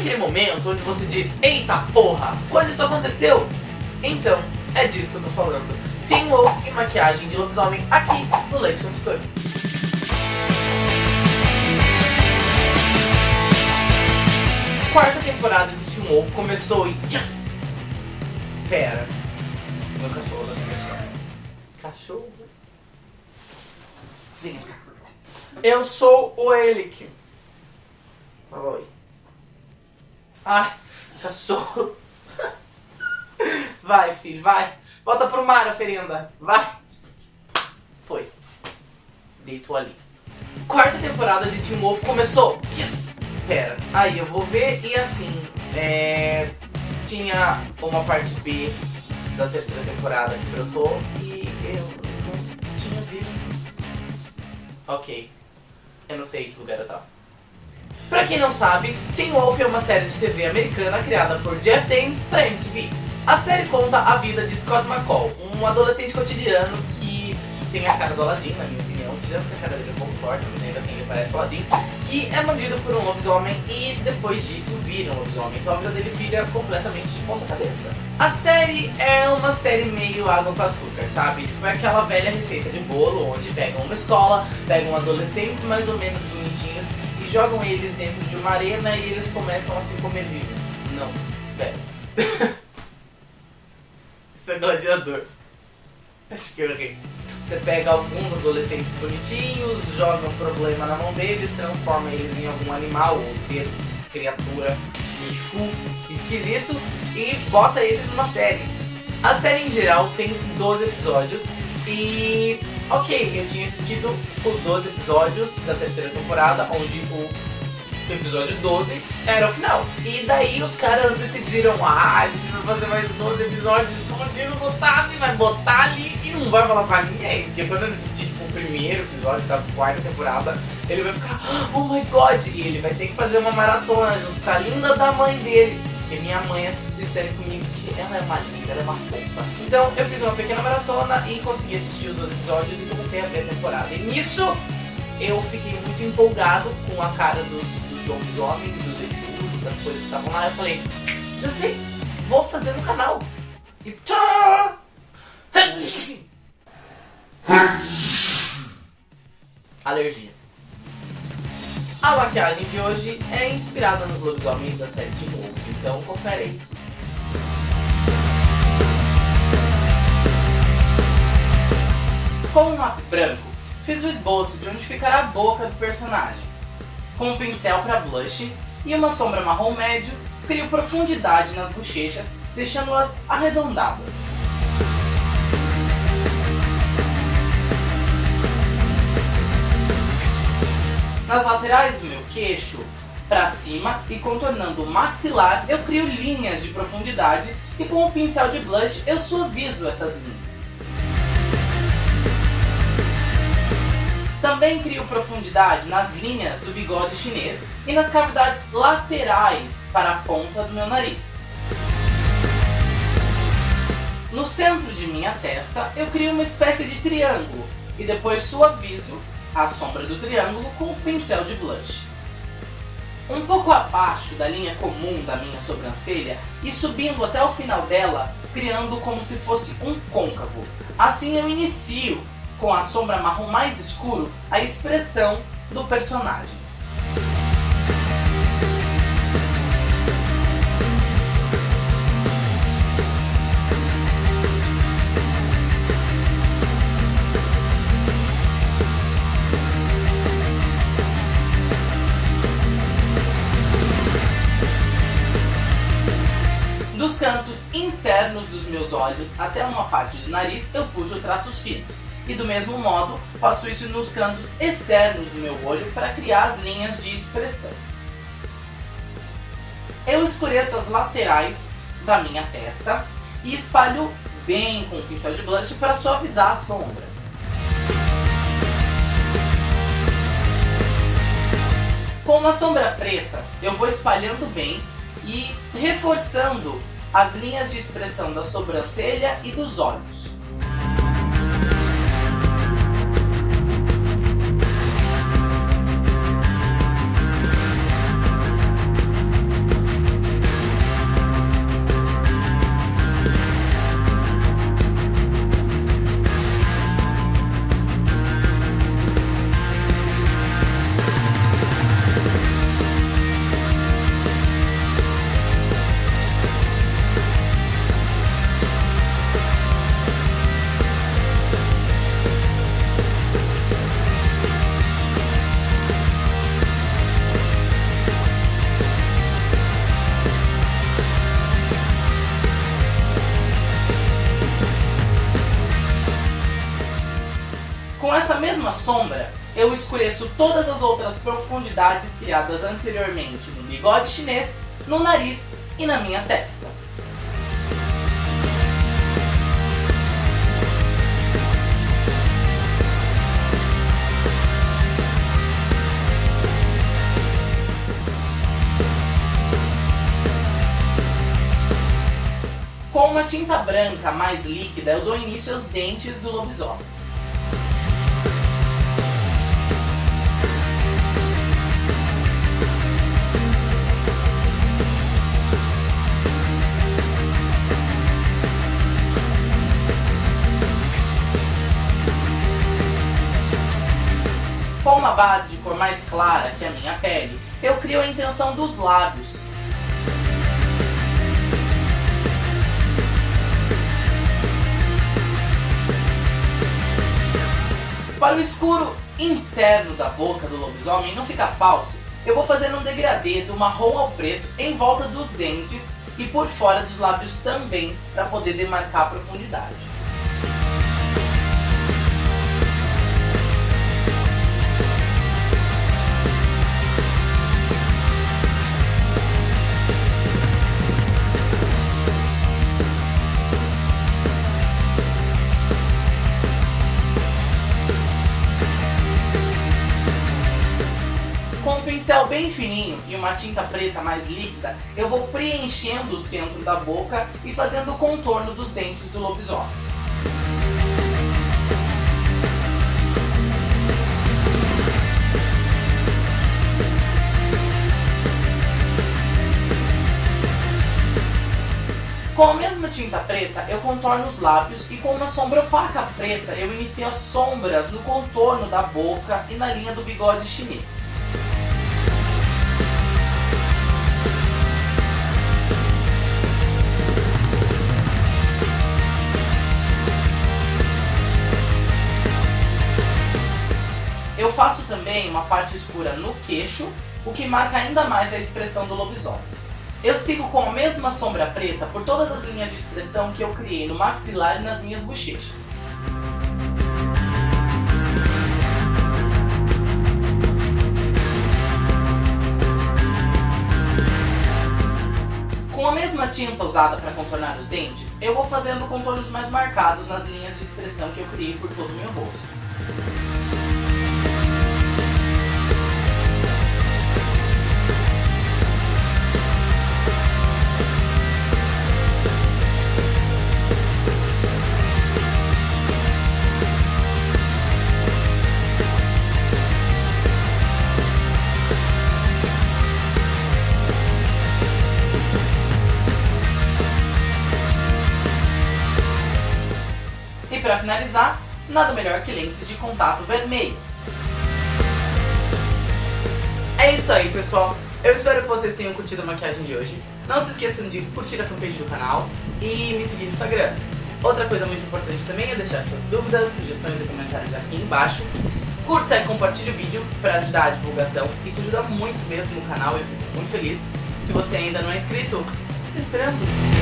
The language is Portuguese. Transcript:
aquele momento onde você diz, eita porra, quando isso aconteceu? Então, é disso que eu tô falando. Teen Wolf e maquiagem de lobisomem aqui no Leite com Biscoito. Quarta temporada de Teen Wolf começou e yes! Pera, meu cachorro tá se mexendo. Cachorro? Vem cá. Eu sou o. Fala oi. Ai, cachorro. Vai, filho, vai. Volta pro mar, oferenda. Vai. Foi. Deitou ali. Quarta temporada de Teen Wolf começou. Yes! Pera, aí eu vou ver e assim, é... Tinha uma parte B da terceira temporada que brotou e eu não tinha visto. Ok. Eu não sei em que lugar eu tava. Pra quem não sabe, Teen Wolf é uma série de TV americana criada por Jeff Daniels pra MTV. A série conta a vida de Scott McCall, um adolescente cotidiano que tem a cara do Aladdin, na minha opinião, tirando que a cara dele é um pouco torta, mas ainda tem ele parece o Aladdin, que é mandido por um lobisomem e depois disso vira um lobisomem, então a vida dele vira completamente de ponta cabeça. A série é uma série meio água com açúcar, sabe? Tipo, é aquela velha receita de bolo, onde pegam uma escola, pegam adolescentes mais ou menos bonitinhos jogam eles dentro de uma arena e eles começam a se comer vivos. Não, velho. Isso é gladiador. Acho que eu errei. Você pega alguns adolescentes bonitinhos, joga um problema na mão deles, transforma eles em algum animal ou ser, criatura, bicho esquisito e bota eles numa série. A série em geral tem 12 episódios e... Ok, eu tinha assistido os 12 episódios da terceira temporada, onde o episódio 12 era o final. E daí os caras decidiram, ah, a gente vai fazer mais 12 episódios escondidos no tab, vai botar ali e não vai falar pra ninguém. Porque quando ele assistir tipo, o primeiro episódio da quarta temporada, ele vai ficar, oh my god, e ele vai ter que fazer uma maratona junto com a linda da mãe dele. Porque minha mãe assistiu série comigo, porque ela é uma linda, ela é uma fofa. Então eu fiz uma pequena maratona e consegui assistir os dois episódios e comecei a ver a temporada. E nisso eu fiquei muito empolgado com a cara dos, dos lobisomens, dos Exus, das coisas que estavam lá. Eu falei, já sei, vou fazer no canal. E tchau! Alergia. A maquiagem de hoje é inspirada nos lobisomens da série Teen Wolf, então confere aí. Com um lápis branco, fiz o esboço de onde ficará a boca do personagem. Com um pincel para blush e uma sombra marrom médio, crio profundidade nas bochechas, deixando-as arredondadas. Nas laterais do meu queixo, para cima e contornando o maxilar, eu crio linhas de profundidade e com o pincel de blush eu suavizo essas linhas. Também crio profundidade nas linhas do bigode chinês e nas cavidades laterais para a ponta do meu nariz. No centro de minha testa, eu crio uma espécie de triângulo e depois suavizo a sombra do triângulo com o pincel de blush. Um pouco abaixo da linha comum da minha sobrancelha e subindo até o final dela, criando como se fosse um côncavo. Assim eu inicio, com a sombra marrom mais escuro, a expressão do personagem. Dos cantos internos dos meus olhos até uma parte do nariz eu puxo traços finos. E do mesmo modo, faço isso nos cantos externos do meu olho para criar as linhas de expressão. Eu escureço as laterais da minha testa e espalho bem com o pincel de blush para suavizar a sombra. Com uma sombra preta, eu vou espalhando bem e reforçando as linhas de expressão da sobrancelha e dos olhos. Mesma sombra, eu escureço todas as outras profundidades criadas anteriormente no bigode chinês, no nariz e na minha testa. Com uma tinta branca mais líquida, eu dou início aos dentes do lobisomem. Base de cor mais clara que a minha pele, eu crio a intenção dos lábios, Para o escuro interno da boca do lobisomem não ficar falso, eu vou fazer um degradê do marrom ao preto em volta dos dentes e por fora dos lábios também, para poder demarcar a profundidade. Pincel bem fininho e uma tinta preta mais líquida, eu vou preenchendo o centro da boca e fazendo o contorno dos dentes do lobisomem. Com a mesma tinta preta, eu contorno os lábios e com uma sombra opaca preta, eu inicio as sombras no contorno da boca e na linha do bigode chinês. Faço também uma parte escura no queixo, o que marca ainda mais a expressão do lobisomem. Eu sigo com a mesma sombra preta por todas as linhas de expressão que eu criei no maxilar e nas minhas bochechas. Com a mesma tinta usada para contornar os dentes, eu vou fazendo contornos mais marcados nas linhas de expressão que eu criei por todo o meu rosto. Finalizar, nada melhor que lentes de contato vermelhas. É isso aí, pessoal. Eu espero que vocês tenham curtido a maquiagem de hoje. Não se esqueçam de curtir a fanpage do canal e me seguir no Instagram. Outra coisa muito importante também é deixar suas dúvidas, sugestões e comentários aqui embaixo. Curta e compartilhe o vídeo para ajudar a divulgação. Isso ajuda muito mesmo o canal e eu fico muito feliz. Se você ainda não é inscrito, está esperando?